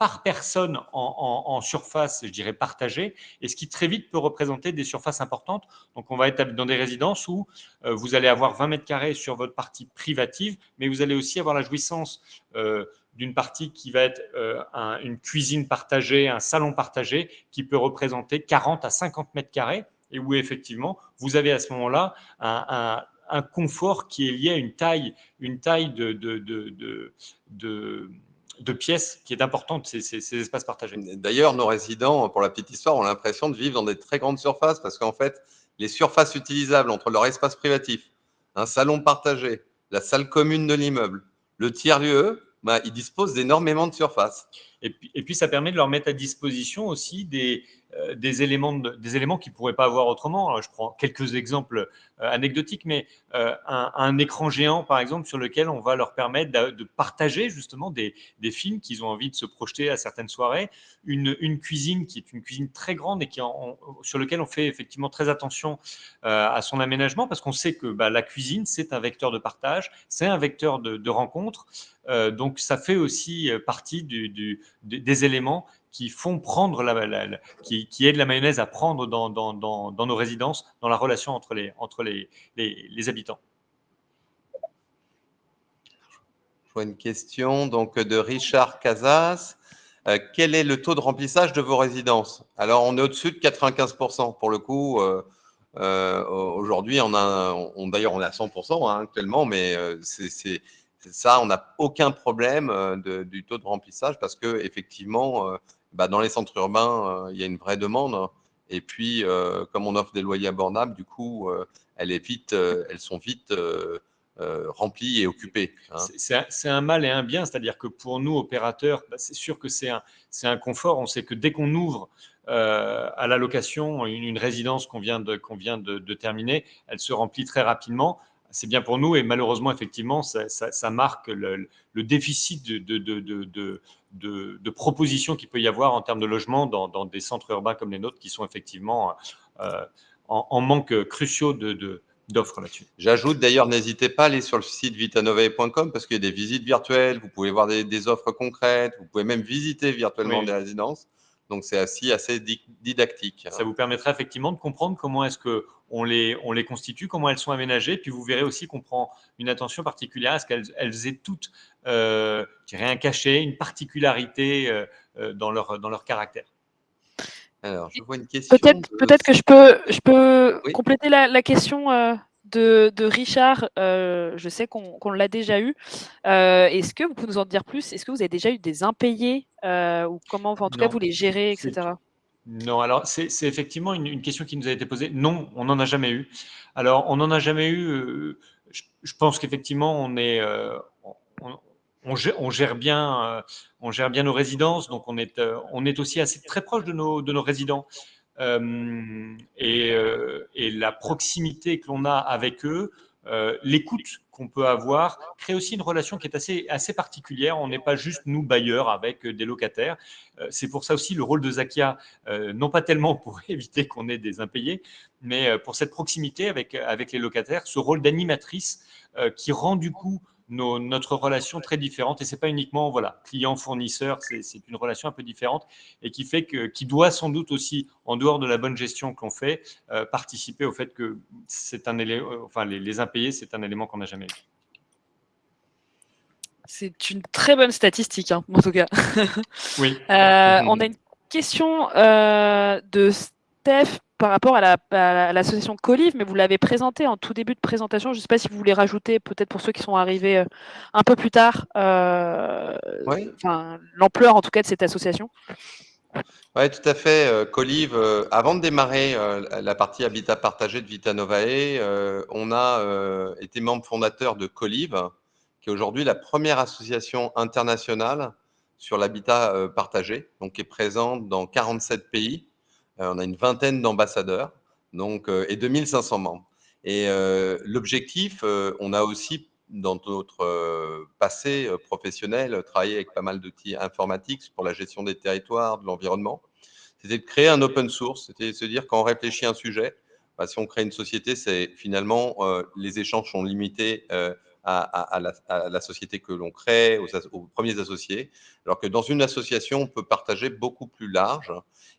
par personne en, surface, je dirais, partagée, et ce qui très vite peut représenter des surfaces importantes. Donc, on va être dans des résidences où euh, vous allez avoir 20 mètres carrés sur votre partie privative, mais vous allez aussi avoir la jouissance euh, d'une partie qui va être euh, une cuisine partagée, un salon partagé, qui peut représenter 40 à 50 mètres carrés, et où effectivement, vous avez à ce moment-là un, confort qui est lié à une taille, une taille de, de, de pièces qui est importante, ces, ces, espaces partagés. D'ailleurs, nos résidents, pour la petite histoire, ont l'impression de vivre dans des très grandes surfaces parce qu'en fait, les surfaces utilisables entre leur espace privatif, un salon partagé, la salle commune de l'immeuble, le tiers-lieu, bah, ils disposent d'énormément de surfaces. Et puis, ça permet de leur mettre à disposition aussi des, euh, éléments éléments qu'ils ne pourraient pas avoir autrement. je prends quelques exemples euh, anecdotiques, mais euh, un, écran géant, par exemple, sur lequel on va leur permettre de, partager justement des, films qu'ils ont envie de se projeter à certaines soirées, une, cuisine qui est une cuisine très grande et qui sur lequel on fait effectivement très attention à son aménagement, parce qu'on sait que bah, la cuisine, c'est un vecteur de partage, c'est un vecteur de, rencontre, donc ça fait aussi partie des éléments qui font prendre la, qui, qui, aident la mayonnaise à prendre dans, nos résidences, dans la relation entre les, habitants. Je vois une question donc de Richard Casas. Euh, quel est le taux de remplissage de vos résidences? Alors, on est au-dessus de 95% pour le coup. Euh, euh, aujourd'hui, on a, d'ailleurs, on est à 100% hein, actuellement, mais c'est ça, on n'a aucun problème du taux de remplissage parce que effectivement, bah, dans les centres urbains, euh, il y a une vraie demande. Et puis, euh, comme on offre des loyers abordables, du coup, euh, elles, sont vite remplies et occupées. Hein. C'est un, mal et un bien, c'est-à-dire que pour nous, opérateurs, bah, c'est sûr que c'est un, confort. On sait que dès qu'on ouvre à la location une, résidence qu'on vient de, terminer, elle se remplit très rapidement c'est bien pour nous et malheureusement, effectivement, ça, marque le, déficit de, de, propositions qu'il peut y avoir en termes de logement dans, des centres urbains comme les nôtres qui sont effectivement euh, en, manque cruciaux de, d'offres là-dessus. J'ajoute d'ailleurs, n'hésitez pas à aller sur le site vitanovae.com parce qu'il y a des visites virtuelles, vous pouvez voir des, offres concrètes, vous pouvez même visiter virtuellement des résidences. Donc c'est assez, assez didactique. Ça vous permettra effectivement de comprendre comment est-ce que on les, on les constitue, comment elles sont aménagées. Puis vous verrez aussi qu'on prend une attention particulière à ce qu'elles elles aient toutes, euh, je dirais, un cachet, une particularité euh, euh, dans, leur, dans leur caractère. Alors, je vois une question. Peut-être peut que je peux, je peux compléter la, la question euh, de, de, Richard. je sais qu'on l'a déjà eu. Est-ce que vous pouvez nous en dire plus? Est-ce que vous avez déjà eu des impayés ou comment, en tout cas, vous les gérez, etc. Non, alors c'est effectivement une, question qui nous a été posée. Non, on n'en a jamais eu. Alors, on n'en a jamais eu. Euh, je, pense qu'effectivement, on est, euh, on, gère, bien, euh, on gère bien nos résidences, donc on est, on est aussi assez très proche de nos, de nos résidents. Et, et, la proximité que l'on a avec eux, l'écoute qu'on peut avoir crée aussi une relation qui est assez, assez particulière. On n'est pas juste nous bailleurs avec euh, des locataires. Euh, c'est pour ça aussi le rôle de Zakia, euh, non pas tellement pour éviter qu'on ait des impayés, mais pour cette proximité avec, avec les locataires, ce rôle d'animatrice qui rend du coup notre relation très différente. Et c'est pas uniquement voilà client-fournisseur, c'est une relation un peu différente et qui fait que, qui doit sans doute aussi, en dehors de la bonne gestion que l'on fait, euh, participer au fait que c'est un élément, enfin les, impayés, c'est un élément qu'on n'a jamais eu. C'est une très bonne statistique, hein, en tout cas. Oui. Euh, on a une question euh, de Steph par rapport à l'association Colive, mais vous l'avez présenté en tout début de présentation. Je ne sais pas si vous voulez rajouter, peut-être pour ceux qui sont arrivés euh, un peu plus tard, euh, l'ampleur en tout cas de cette association. Oui, tout à fait. Euh, Colive, avant de démarrer la partie habitat partagé de Vita Novae, on a été membre fondateur de Colive, qui est aujourd'hui la première association internationale sur l'habitat partagé, donc qui est présente dans 47 pays on a une vingtaine d'ambassadeurs donc, euh, et 2500 membres. Et euh, l'objectif, on a aussi dans notre passé professionnel travaillé avec pas mal d'outils informatiques pour la gestion des territoires, de l'environnement. C'était de créer un open source, c'était de se dire quand on réfléchit à un sujet, bah, si on crée une société, c'est finalement les échanges sont limités à, la, société que l'on crée, aux, premiers associés, alors que dans une association, on peut partager beaucoup plus large.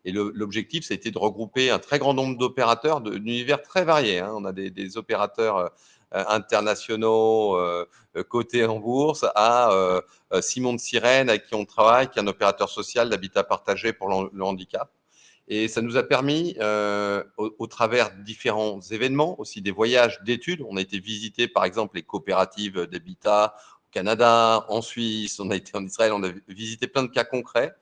Et l'objectif, été de regrouper un très grand nombre d'opérateurs d'univers très variés. Hein. On a des, opérateurs euh, internationaux euh, cotés en bourse à euh, Simon de Sirène, avec qui on travaille, qui est un opérateur social d'habitat partagé pour le handicap. Et ça nous a permis, euh, au, travers différents événements, aussi des voyages d'études, on a été visiter par exemple les coopératives d'habitat au Canada, en Suisse, on a été en Israël, on a visité plein de cas concrets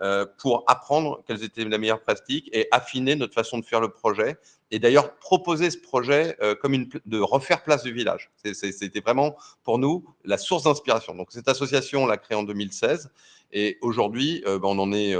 euh, pour apprendre quelles étaient les meilleures pratiques et affiner notre façon de faire le projet. Et d'ailleurs, proposer ce projet euh, comme une, de refaire place du village. C'était vraiment pour nous la source d'inspiration. Donc cette association, on l'a créée en 2016 et aujourd'hui, ben, on en est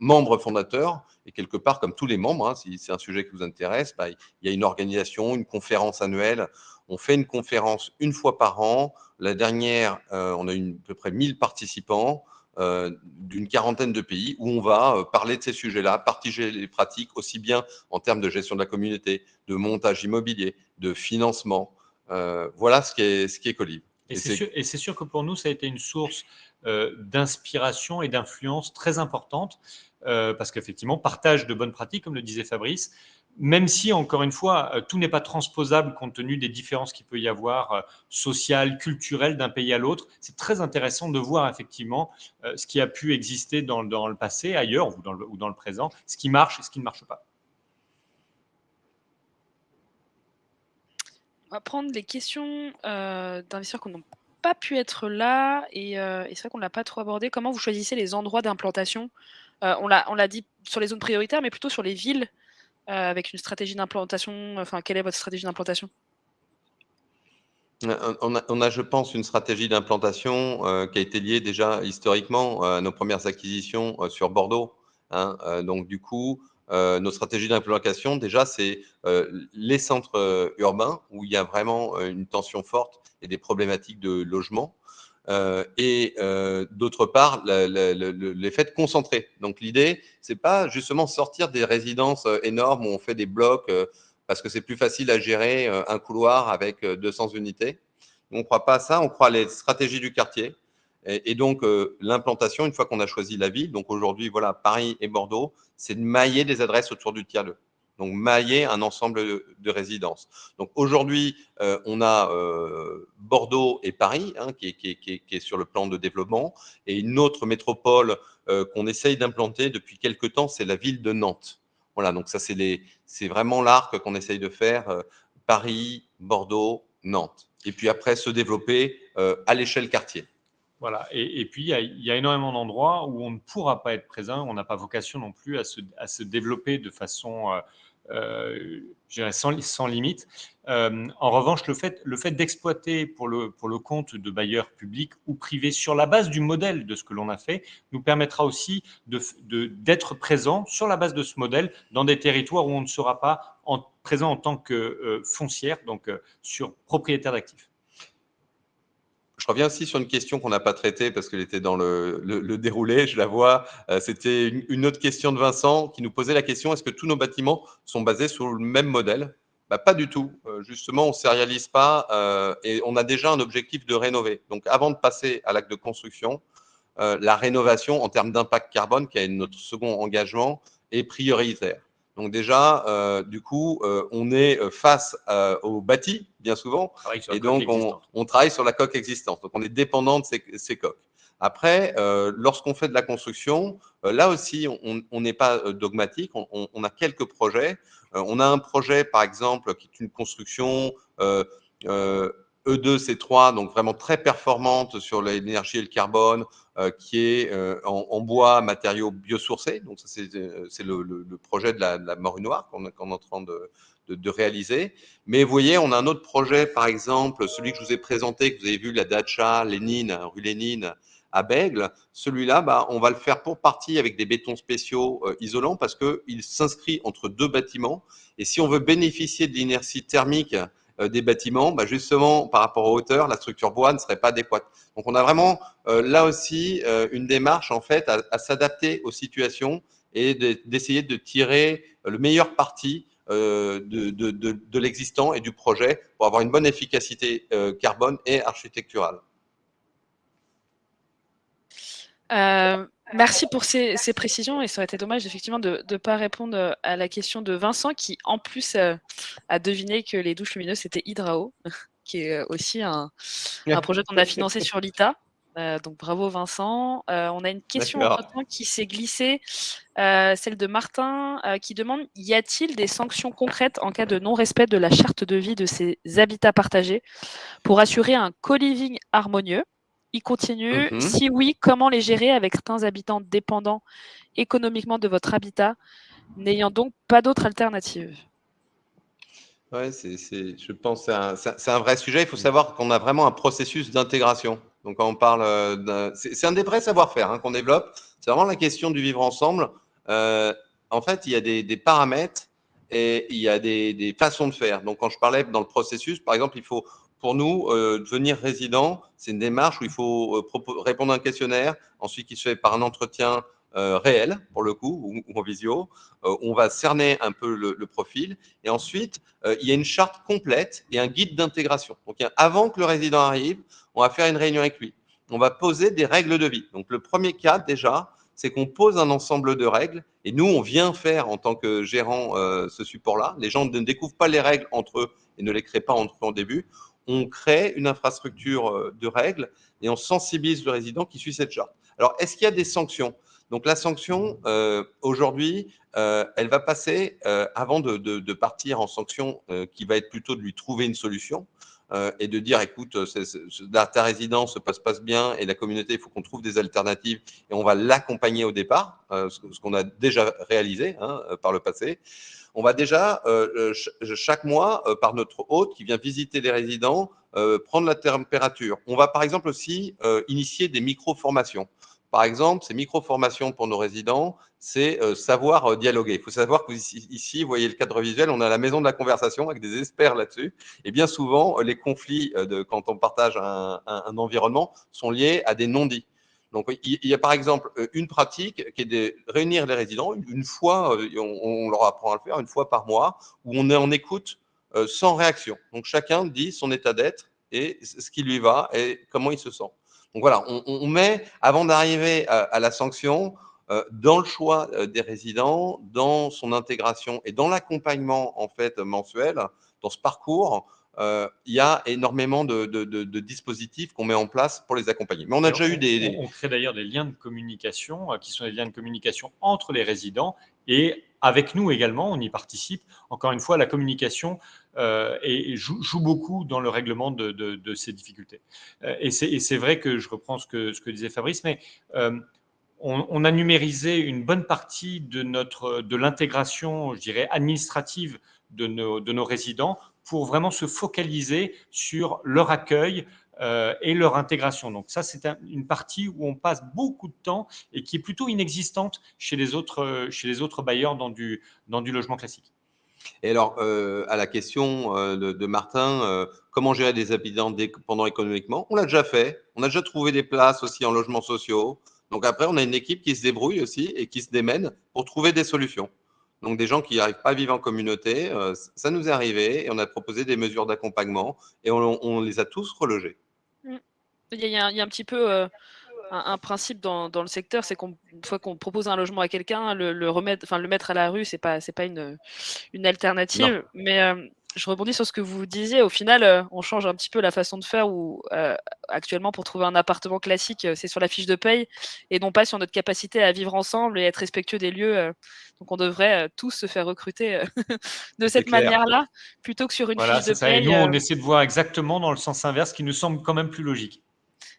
membre fondateur. Et quelque part, comme tous les membres, hein, si c'est un sujet qui vous intéresse, bah, il y a une organisation, une conférence annuelle. On fait une conférence une fois par an. La dernière, euh, on a eu à peu près 1000 participants euh, d'une quarantaine de pays où on va euh, parler de ces sujets-là, partager les pratiques aussi bien en termes de gestion de la communauté, de montage immobilier, de financement. voilà ce qui est, ce qui est Colib. Et, et c'est sûr, que pour nous, ça a été une source d'inspiration et d'influence très importante euh, parce qu'effectivement, partage de bonnes pratiques, comme le disait Fabrice, même si, encore une fois, euh, tout n'est pas transposable compte tenu des différences qu'il peut y avoir euh, sociales, culturelles d'un pays à l'autre, c'est très intéressant de voir effectivement ce qui a pu exister dans, le passé, ailleurs ou dans, le, ou dans, le, présent, ce qui marche et ce qui ne marche pas. On va prendre les questions d'investisseurs qui n'ont pas pu être là, et, et c'est vrai qu'on ne l'a pas trop abordé. Comment vous choisissez les endroits d'implantation on l'a dit sur les zones prioritaires, mais plutôt sur les villes, euh, avec une stratégie d'implantation. Enfin, quelle est votre stratégie d'implantation? On a, je pense, une stratégie d'implantation euh, qui a été liée déjà historiquement à nos premières acquisitions sur Bordeaux. Hein. donc, du coup, nos stratégies d'implantation, déjà, c'est les centres urbains où il y a vraiment une tension forte et des problématiques de logement. Euh, et euh, d'autre part, l'effet de concentrer. Donc l'idée, c'est pas justement sortir des résidences euh, énormes où on fait des blocs parce que c'est plus facile à gérer un couloir avec 200 unités. On ne croit pas à ça, on croit à les stratégies du quartier. Et, donc l'implantation, une fois qu'on a choisi la ville, donc aujourd'hui, voilà, Paris et Bordeaux, c'est de mailler des adresses autour du tiers 2 donc mailler un ensemble de, résidences. Donc aujourd'hui, euh, on a euh, Bordeaux et Paris hein, qui, est, sur le plan de développement, et une autre métropole euh, qu'on essaye d'implanter depuis quelques temps, c'est la ville de Nantes. Voilà, donc ça c'est vraiment l'arc qu'on essaye de faire, Paris, Bordeaux, Nantes. Et puis après, se développer à l'échelle quartier. Voilà, et, puis il y, a énormément d'endroits où on ne pourra pas être présent, on n'a pas vocation non plus à se, à se développer de façon sans, sans, limite. Euh, en revanche, le fait, d'exploiter pour le, compte de bailleurs publics ou privés sur la base du modèle de ce que l'on a fait nous permettra aussi d'être présent sur la base de ce modèle dans des territoires où on ne sera pas en, présent en tant que euh, foncière, donc sur propriétaire d'actifs. Je reviens aussi sur une question qu'on n'a pas traitée parce qu'elle était dans le, déroulé, je la vois. Euh, c'était une, autre question de Vincent qui nous posait la question est-ce que tous nos bâtiments sont basés sur le même modèle? Bah, Pas du tout. Euh, justement, on ne sérialise pas euh, et on a déjà un objectif de rénover. Donc, avant de passer à l'acte de construction, la rénovation en termes d'impact carbone, qui est notre second engagement, est prioritaire. Donc déjà, euh, du coup, euh, on est euh, face au bâti, bien souvent, et donc on, travaille sur la coque existante. Donc on est dépendant de ces, coques. Après, lorsqu'on fait de la construction, là aussi, on n'est pas dogmatique, on, a quelques projets. on a un projet, par exemple, qui est une construction E2C3, donc vraiment très performante sur l'énergie et le carbone, qui est euh, en, bois, matériaux biosourcés. Donc, c'est euh, le, projet de la, morue noire qu'on est en train de, réaliser. Mais vous voyez, on a un autre projet, par exemple, celui que je vous ai présenté, que vous avez vu, la Dacha Lénine, rue Lénine, à Bègle. Celui-là, bah, on va le faire pour partie avec des bétons spéciaux isolants parce qu'il s'inscrit entre deux bâtiments. Et si on veut bénéficier de l'inertie thermique euh, des bâtiments, bah, justement, par rapport aux hauteurs, la structure bois ne serait pas adéquate. Donc, on a vraiment euh, là aussi euh, une démarche en fait à, s'adapter aux situations et d'essayer de, tirer le meilleur parti de, de, de, l'existant et du projet pour avoir une bonne efficacité carbone et architecturale. Merci pour ces, précisions et ça aurait été dommage effectivement de ne pas répondre à la question de Vincent qui en plus a deviné que les douches lumineuses c'était Hydrao, qui est aussi un, projet qu'on a financé sur l'ITA. Euh, donc bravo Vincent. Euh, on a une question qui s'est glissée, euh, celle de Martin, qui demande y a-t-il des sanctions concrètes en cas de non-respect de la charte de vie de ces habitats partagés pour assurer un co-living harmonieux? Il continue. Mhm. Si oui, comment les gérer avec certains habitants dépendants économiquement de votre habitat, n'ayant donc pas d'autre alternative? C'est, je pense que c'est un, vrai sujet. Il faut savoir qu'on a vraiment un processus d'intégration. Donc, quand on parle, euh, c'est un des vrais savoir-faire hein, qu'on développe. C'est vraiment la question du vivre ensemble. Euh, en fait, il y a des, paramètres et il y a des, façons de faire. Donc, quand je parlais dans le processus, par exemple, il faut, pour nous, euh, devenir résident, c'est une démarche où il faut répondre à un questionnaire, ensuite qui se fait par un entretien euh, réel, pour le coup, ou, en visio. Euh, on va cerner un peu le, profil. Et ensuite, euh, il y a une charte complète et un guide d'intégration. Donc, avant que le résident arrive, on va faire une réunion avec lui. On va poser des règles de vie. Donc, le premier cas, déjà, c'est qu'on pose un ensemble de règles. Et nous, on vient faire, en tant que gérant, ce support-là. Les gens ne découvrent pas les règles entre eux et ne les créent pas entre eux en début. On crée une infrastructure de règles et on sensibilise le résident qui suit cette charte. Alors, est-ce qu'il y a des sanctions? Donc la sanction, euh, aujourd'hui, euh, elle va passer, euh, avant de, partir en sanction, qui va être plutôt de lui trouver une solution et de dire, écoute, ta résidence se passe, passe bien et la communauté, il faut qu'on trouve des alternatives et on va l'accompagner au départ, ce, qu'on a déjà réalisé hein, par le passé. On va déjà, chaque mois, par notre hôte qui vient visiter les résidents, prendre la température. On va par exemple aussi initier des micro-formations. Par exemple, ces micro-formations pour nos résidents, c'est euh, savoir euh, dialoguer. Il faut savoir qu'ici, ici, vous voyez le cadre visuel, on a la maison de la conversation avec des experts là-dessus. Et bien souvent, euh, les conflits quand on partage un, environnement sont liés à des non-dits. Donc, il y a par exemple une pratique qui est de réunir les résidents une fois, on, leur apprend à le faire, une fois par mois, où on est en écoute sans réaction. Donc, chacun dit son état d'être et ce qui lui va et comment il se sent. Donc voilà, on, met, avant d'arriver à, la sanction, euh, dans le choix euh, des résidents, dans son intégration et dans l'accompagnement en fait mensuel, dans ce parcours, euh, il y a énormément de, dispositifs qu'on met en place pour les accompagner. Mais on a déjà eu des, On crée d'ailleurs des liens de communication qui sont des liens de communication entre les résidents et avec nous également, on y participe. Encore une fois, la communication euh, et, joue, beaucoup dans le règlement de, ces difficultés. Euh, et c'est vrai que je reprends ce que, ce que disait Fabrice, mais euh, on, a numérisé une bonne partie de, notre, de l'intégration, je dirais, administrative de nos, de nos résidents pour vraiment se focaliser sur leur accueil, et leur intégration. Donc ça, c'est une partie où on passe beaucoup de temps et qui est plutôt inexistante chez les autres, chez les autres bailleurs dans du, dans du logement classique. Et alors, euh, à la question euh, de, Martin, euh, comment gérer des habitants dépendants économiquement? On l'a déjà fait. On a déjà trouvé des places aussi en logements sociaux. Donc après, on a une équipe qui se débrouille aussi et qui se démène pour trouver des solutions. Donc des gens qui n'arrivent pas à vivre en communauté, ça nous est arrivé et on a proposé des mesures d'accompagnement et on, les a tous relogés. Mmh. Il y, a, un petit peu un, principe dans, le secteur, c'est qu'une fois qu'on propose un logement à quelqu'un, le, remettre, enfin le mettre à la rue, c'est pas c'est pas une, une alternative. Mais euh, je rebondis sur ce que vous disiez. Au final, euh, on change un petit peu la façon de faire. Où euh, actuellement, pour trouver un appartement classique, c'est sur la fiche de paye et non pas sur notre capacité à vivre ensemble et être respectueux des lieux. donc, on devrait tous se faire recruter de cette manière-là, plutôt que sur une fiche de paye. Et nous, on essaie de voir exactement dans le sens inverse, qui nous semble quand même plus logique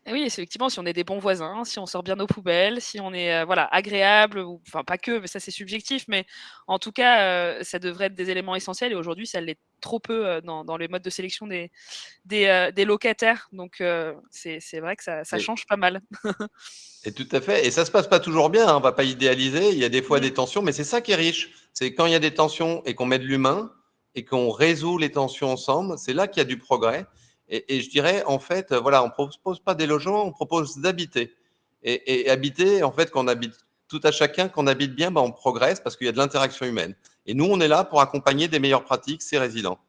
oui, effectivement, si on est des bons voisins, si on sort bien nos poubelles, si on est euh, voilà agréable, ou, enfin pas que, mais ça c'est subjectif, mais en tout cas, euh, ça devrait être des éléments essentiels. Et aujourd'hui, ça l'est trop peu euh, dans, dans, les modes de sélection des, des, locataires. Donc c'est vrai que ça, ça change pas mal. et tout à fait. Et ça se passe pas toujours bien. Hein, on va pas idéaliser. Il y a des fois mmh. des tensions, mais c'est ça qui est riche. C'est quand il y a des tensions et qu'on met de l'humain et qu'on résout les tensions ensemble, c'est là qu'il y a du progrès. Et, je dirais, en fait, voilà, on ne propose pas des logements, on propose d'habiter. Et, habiter, en fait, quand on habite tout à chacun, qu'on habite bien, bah, on progresse parce qu'il y a de l'interaction humaine. Et nous, on est là pour accompagner des meilleures pratiques ces résidents.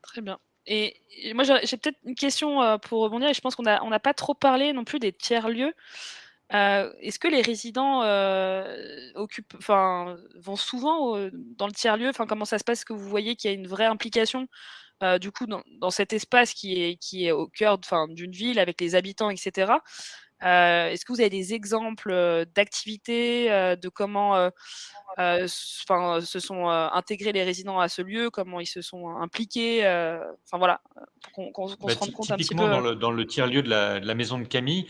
Très bien. Et moi, j'ai peut-être une question euh, pour rebondir, et je pense qu'on n'a on pas trop parlé non plus des tiers-lieux. Euh, est-ce que les résidents euh, occupent, vont souvent dans le tiers-lieu? Comment ça se passe? Est-ce que vous voyez qu'il y a une vraie implication du coup dans, cet espace qui est, qui est au cœur d'une ville avec les habitants, etc. Est-ce que vous avez des exemples d'activités, de comment se sont intégrés les résidents à ce lieu, comment ils se sont impliqués Enfin voilà, pour qu'on se bah, rende compte un petit peu. Dans le, dans le tiers-lieu de la, maison de Camille,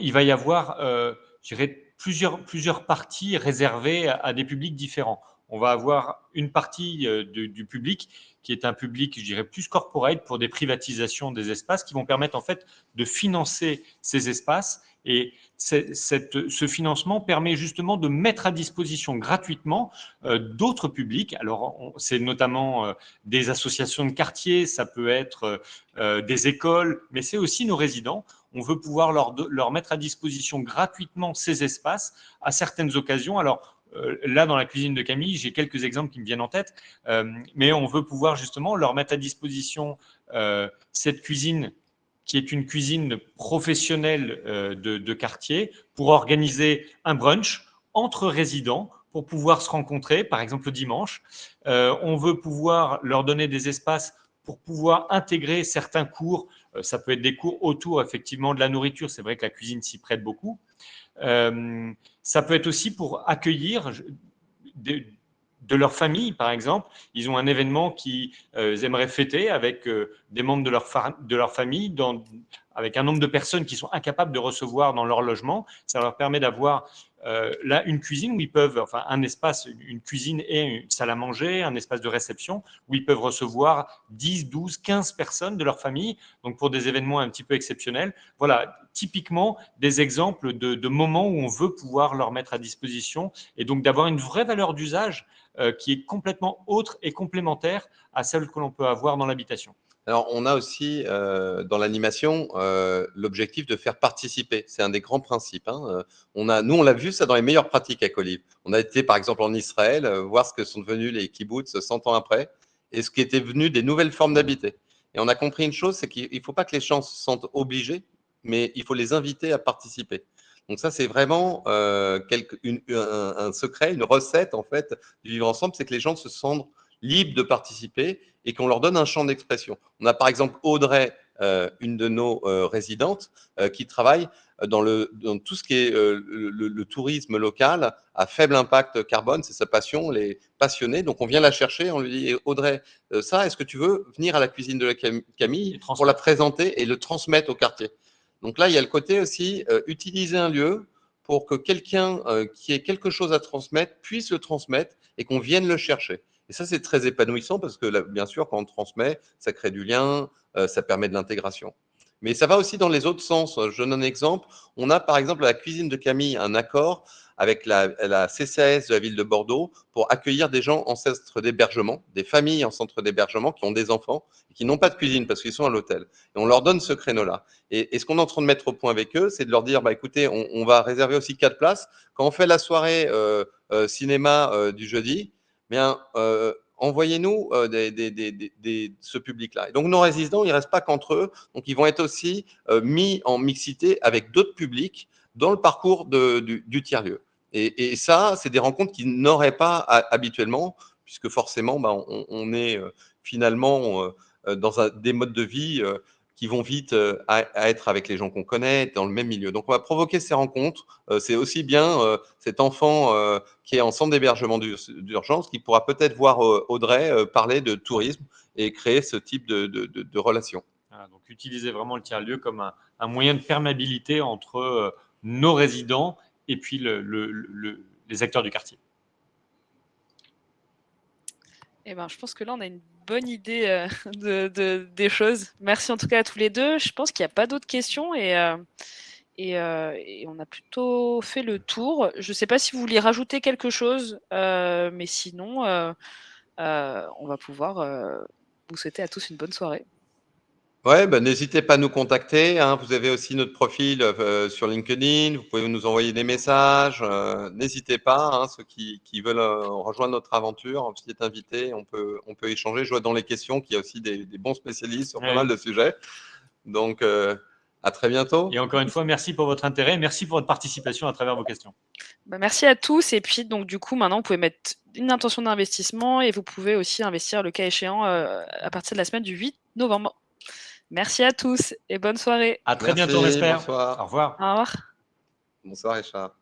il va y avoir, je dirais, plusieurs, plusieurs parties réservées à, des publics différents. On va avoir une partie du public qui est un public, je dirais, plus corporate pour des privatisations des espaces qui vont permettre en fait de financer ces espaces et ce financement permet justement de mettre à disposition gratuitement euh, d'autres publics. Alors, c'est notamment euh, des associations de quartier, ça peut être euh, des écoles, mais c'est aussi nos résidents. On veut pouvoir leur, leur mettre à disposition gratuitement ces espaces à certaines occasions. Alors, là, dans la cuisine de Camille, j'ai quelques exemples qui me viennent en tête, mais on veut pouvoir justement leur mettre à disposition cette cuisine qui est une cuisine professionnelle euh, de, quartier, pour organiser un brunch entre résidents pour pouvoir se rencontrer, par exemple le dimanche. Euh, on veut pouvoir leur donner des espaces pour pouvoir intégrer certains cours. Euh, ça peut être des cours autour effectivement de la nourriture. C'est vrai que la cuisine s'y prête beaucoup. Ça peut être aussi pour accueillir de leur famille, par exemple. Ils ont un événement qu'ils euh, aimeraient fêter avec euh, des membres de leur, de leur famille, dans, avec un nombre de personnes qui sont incapables de recevoir dans leur logement. Ça leur permet d'avoir euh, là une cuisine où ils peuvent, enfin un espace, une cuisine et une salle à manger, un espace de réception où ils peuvent recevoir 10, 12, 15 personnes de leur famille, donc pour des événements un petit peu exceptionnels. Voilà, typiquement des exemples de, moments où on veut pouvoir leur mettre à disposition et donc d'avoir une vraie valeur d'usage euh, qui est complètement autre et complémentaire à celle que l'on peut avoir dans l'habitation. Alors, on a aussi euh, dans l'animation euh, l'objectif de faire participer. C'est un des grands principes. Hein. On a, nous, on l'a vu ça dans les meilleures pratiques à Colib. On a été, par exemple, en Israël, voir ce que sont devenus les kibbutz 100 ans après et ce qui était venu des nouvelles formes d'habiter. Et on a compris une chose, c'est qu'il ne faut pas que les gens se sentent obligés, mais il faut les inviter à participer. Donc ça, c'est vraiment euh, un, secret, une recette en fait du vivre ensemble, c'est que les gens se sentent libres de participer et qu'on leur donne un champ d'expression. On a par exemple Audrey, euh, une de nos euh, résidentes, qui travaille dans, le, dans tout ce qui est le, tourisme local à faible impact carbone, c'est sa passion, elle est passionnée. Donc on vient la chercher, on lui dit Audrey, ça, est-ce que tu veux venir à la cuisine de la Camille pour la présenter et le transmettre au quartier? Donc là, il y a le côté aussi euh, utiliser un lieu pour que quelqu'un euh, qui ait quelque chose à transmettre puisse le transmettre et qu'on vienne le chercher. Et ça, c'est très épanouissant parce que bien sûr, quand on transmet, ça crée du lien, euh, ça permet de l'intégration. Mais ça va aussi dans les autres sens. Je donne un exemple. On a par exemple à la cuisine de Camille un accord avec la, CCAS de la ville de Bordeaux pour accueillir des gens en centre d'hébergement, des familles en centre d'hébergement qui ont des enfants et qui n'ont pas de cuisine parce qu'ils sont à l'hôtel. Et on leur donne ce créneau-là. Et, ce qu'on est en train de mettre au point avec eux, c'est de leur dire, bah, écoutez, on, va réserver aussi quatre places. Quand on fait la soirée euh, euh, cinéma euh, du jeudi, bien, envoyez-nous ce public-là. Donc, nos résidents, ils ne restent pas qu'entre eux. Donc, ils vont être aussi mis en mixité avec d'autres publics dans le parcours du tiers-lieu. Et, ça, c'est des rencontres qu'ils n'auraient pas habituellement, puisque forcément, bah, on, est euh, finalement euh, dans des modes de vie euh, qui vont vite à, être avec les gens qu'on connaît, dans le même milieu. Donc, on va provoquer ces rencontres. c'est aussi bien cet enfant qui est en centre d'hébergement d'urgence qui pourra peut-être voir Audrey parler de tourisme et créer ce type de, de, relation. donc, utiliser vraiment le tiers-lieu comme un, un, moyen de perméabilité entre nos résidents et puis les acteurs du quartier. Eh ben, je pense que là, on a une bonne idée euh, de, des choses. Merci en tout cas à tous les deux. Je pense qu'il n'y a pas d'autres questions et, euh, euh, et, on a plutôt fait le tour. Je ne sais pas si vous voulez rajouter quelque chose, mais sinon, on va pouvoir vous souhaiter à tous une bonne soirée. Ouais, bah, n'hésitez pas à nous contacter. Hein. Vous avez aussi notre profil euh, sur LinkedIn. Vous pouvez nous envoyer des messages. Euh, n'hésitez pas, hein, ceux qui, qui veulent euh, rejoindre notre aventure, vous êtes invités, on peut, on peut échanger. Je vois dans les questions qu'il y a aussi des, des bons spécialistes sur pas Ouais. mal de sujets. Donc, euh, à très bientôt. Et encore une fois, merci pour votre intérêt. Merci pour votre participation à travers vos questions. Bah, merci à tous. Et puis, donc, du coup, maintenant, vous pouvez mettre une intention d'investissement et vous pouvez aussi investir le cas échéant euh, à partir de la semaine du 8 novembre. Merci à tous et bonne soirée. À très Merci, bientôt, on espère. Bonsoir. Au revoir. Au revoir. Bonsoir, Richard.